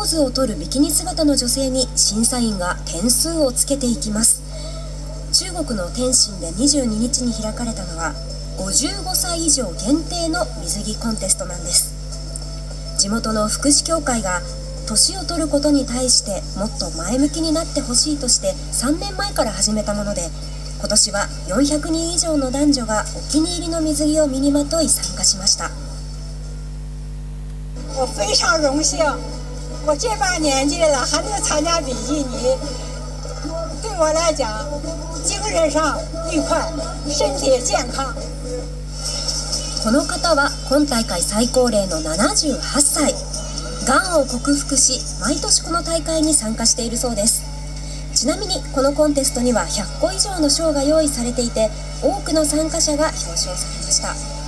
ポーズを取るビキニ姿の女性に審査員が点数をつけていきます。中国の天津で22日に開かれたのは55歳以上限定の水着コンテストなんです。地元の福祉協会が年を取ることに対してもっと前向きになってほしいとして3年前から始めたもので今年は400人以上の男女がお気に入りの水着を身にまとい参加しました。我非常荣幸，我这把年纪了还能参加比基尼，对我来讲，精神上愉快，身体健康。この方は今大会最高齢の78歳。がんを克服し毎年この大会に参加しているそうです。ちなみにこのコンテストには100個以上の賞が用意されていて多くの参加者が表彰されました。